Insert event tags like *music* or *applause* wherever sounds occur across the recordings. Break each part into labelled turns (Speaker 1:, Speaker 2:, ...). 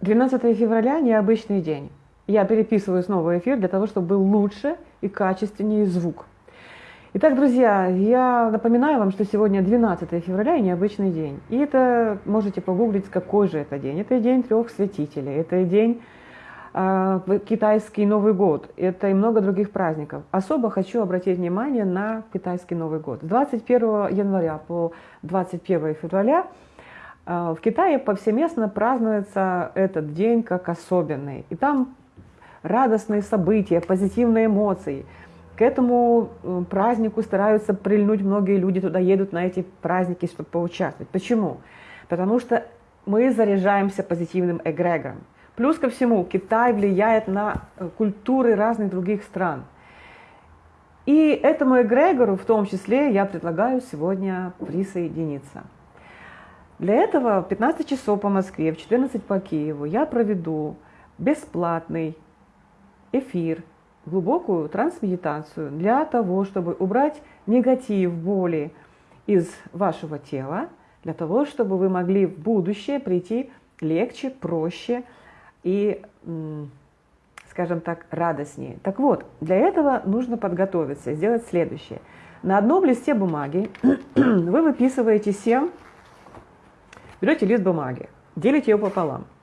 Speaker 1: 12 февраля – необычный день. Я переписываю снова эфир для того, чтобы был лучше и качественнее звук. Итак, друзья, я напоминаю вам, что сегодня 12 февраля и необычный день. И это можете погуглить, какой же это день. Это день трех святителей, это день э, китайский Новый год, это и много других праздников. Особо хочу обратить внимание на китайский Новый год. С 21 января по 21 февраля в Китае повсеместно празднуется этот день как особенный. И там радостные события, позитивные эмоции – к этому э, празднику стараются прильнуть многие люди, туда едут на эти праздники, чтобы поучаствовать. Почему? Потому что мы заряжаемся позитивным эгрегором. Плюс ко всему, Китай влияет на э, культуры разных других стран. И этому эгрегору в том числе я предлагаю сегодня присоединиться. Для этого в 15 часов по Москве, в 14 по Киеву я проведу бесплатный эфир глубокую трансмедитацию для того, чтобы убрать негатив, боли из вашего тела, для того, чтобы вы могли в будущее прийти легче, проще и, скажем так, радостнее. Так вот, для этого нужно подготовиться, сделать следующее. На одном листе бумаги *clears throat* вы выписываете 7, берете лист бумаги, делите его пополам –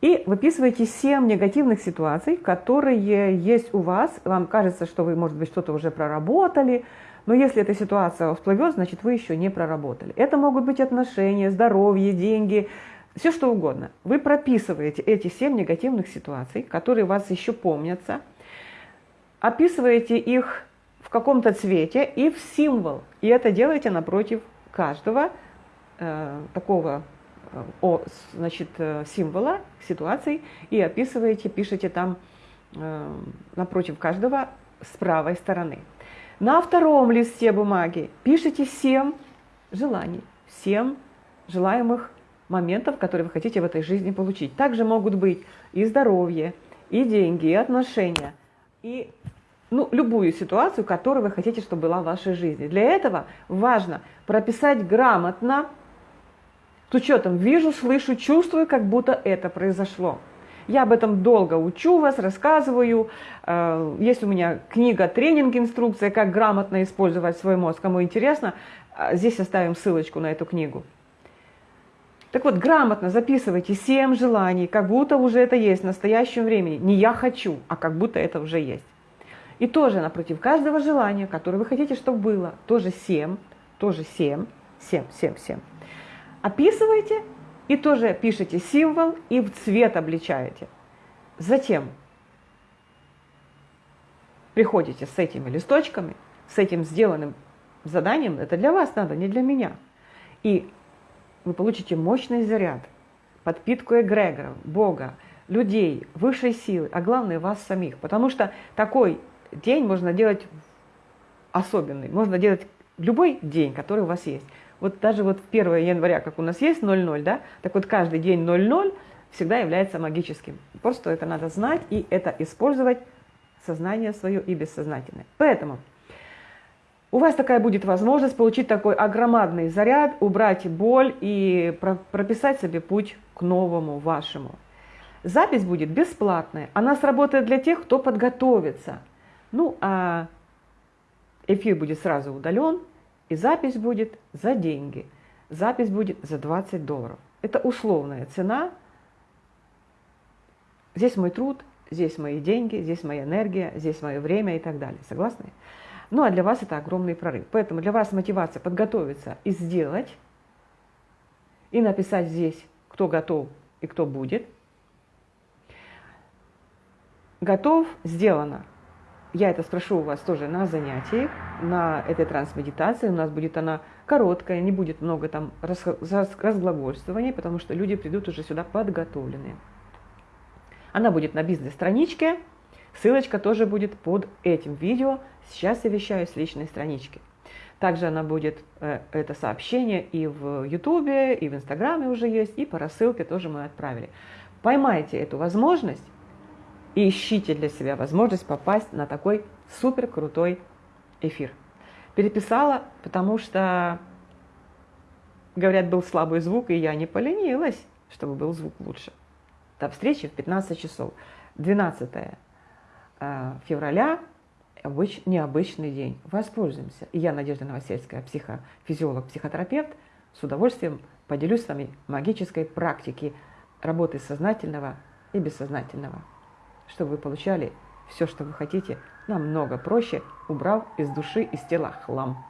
Speaker 1: и выписываете 7 негативных ситуаций, которые есть у вас. Вам кажется, что вы, может быть, что-то уже проработали, но если эта ситуация всплывет, значит, вы еще не проработали. Это могут быть отношения, здоровье, деньги, все что угодно. Вы прописываете эти 7 негативных ситуаций, которые у вас еще помнятся, описываете их в каком-то цвете и в символ. И это делаете напротив каждого такого о значит, э, символа, ситуаций и описываете, пишете там э, напротив каждого с правой стороны. На втором листе бумаги пишите 7 желаний, 7 желаемых моментов, которые вы хотите в этой жизни получить. Также могут быть и здоровье, и деньги, и отношения, и ну, любую ситуацию, которую вы хотите, чтобы была в вашей жизни. Для этого важно прописать грамотно с учетом вижу, слышу, чувствую, как будто это произошло. Я об этом долго учу вас, рассказываю. Э, есть у меня книга «Тренинг. Инструкция. Как грамотно использовать свой мозг». Кому интересно, э, здесь оставим ссылочку на эту книгу. Так вот, грамотно записывайте 7 желаний, как будто уже это есть в настоящем времени. Не «я хочу», а как будто это уже есть. И тоже напротив каждого желания, которое вы хотите, чтобы было, тоже 7, тоже 7, 7, 7, 7 описываете и тоже пишете символ и в цвет обличаете. Затем приходите с этими листочками, с этим сделанным заданием, это для вас надо, не для меня. И вы получите мощный заряд, подпитку эгрегора, Бога, людей, высшей силы, а главное вас самих. Потому что такой день можно делать особенный, можно делать любой день, который у вас есть. Вот даже вот 1 января, как у нас есть 00, да, так вот каждый день 00 всегда является магическим. Просто это надо знать и это использовать сознание свое и бессознательное. Поэтому у вас такая будет возможность получить такой огромадный заряд, убрать боль и прописать себе путь к новому вашему. Запись будет бесплатная. Она сработает для тех, кто подготовится. Ну, а эфир будет сразу удален, и запись будет за деньги. Запись будет за 20 долларов. Это условная цена. Здесь мой труд, здесь мои деньги, здесь моя энергия, здесь мое время и так далее. Согласны? Ну а для вас это огромный прорыв. Поэтому для вас мотивация подготовиться и сделать, и написать здесь, кто готов и кто будет. Готов, сделано. Я это спрошу у вас тоже на занятии, на этой трансмедитации. У нас будет она короткая, не будет много там разглагольствований, потому что люди придут уже сюда подготовленные. Она будет на бизнес-страничке, ссылочка тоже будет под этим видео. Сейчас я вещаю с личной странички. Также она будет, э, это сообщение и в Ютубе, и в Инстаграме уже есть, и по рассылке тоже мы отправили. Поймайте эту возможность и ищите для себя возможность попасть на такой супер крутой эфир. Переписала, потому что, говорят, был слабый звук, и я не поленилась, чтобы был звук лучше. До встречи в 15 часов. 12 э, февраля обыч, необычный день. Воспользуемся. Я, Надежда Новосельская, психофизиолог, психотерапевт, с удовольствием поделюсь с вами магической практикой работы сознательного и бессознательного, чтобы вы получали все, что вы хотите, намного проще, убрав из души, из тела хлам.